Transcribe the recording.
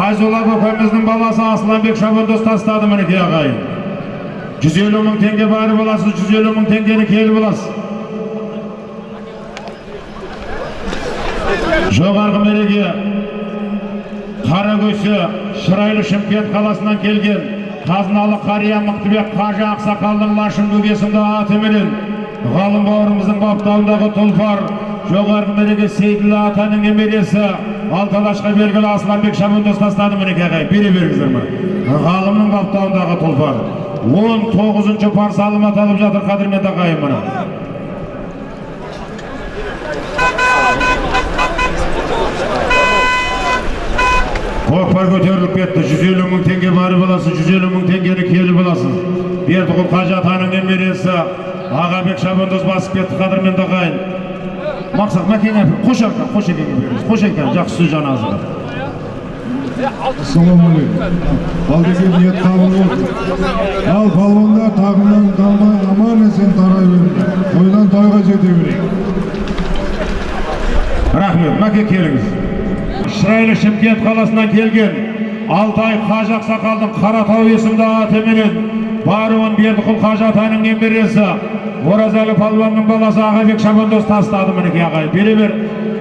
файзолла көкеміздің баласы асланбек шабандоз тастады мінекей ағайын. Жүз елу мың теңге барып аласыз жүз елу мың теңгені келіп аласыз жоғарғы мереке қаракөсе шырайлы шымкент қаласынан келген қазыналы қария мықтыбек қажы ақсақалдың лашын бөгесінде атыменен ғалым бауырымыздың баптауындағы тұлпар жоғарғы мереке сейділі атаның немересі алталашқа белгілі асланбек шабандоз тастады мінекей ағай бере беріңіздер ма? Ғалымның баптауындағы тұлпар. Он тоғызыншы парсалым аталып жатыр қадірменді ағайын мына. Көкпар көтеріліп кетті. жүз елу мың теңге барып аласыз жүз елу мың теңгені келіп аласыз бердіқұл қажы атаның немересі ағабек шабандоз басып кетті қадірменді ағайын. Мақсат мәкеңе қош ака қош беріңіз. Қош еке жақсы сөз жаназыға ассалаумағалейкум. Ал деген ниет қабыл болды ал балуандар тағынан қалмай аман есен тарай беріңдер тойдан тойға жете берейік. Рахмет мәке келіңіз. Шырайлы шымкент қаласынан келген алтай қажы ақсақалдың қаратау есімді атыменен баруын бердіқұл қажы атаның немересі. Оразәлі палуанның баласы ағабек шабандоз тастады мінекей ағай. Бере бер.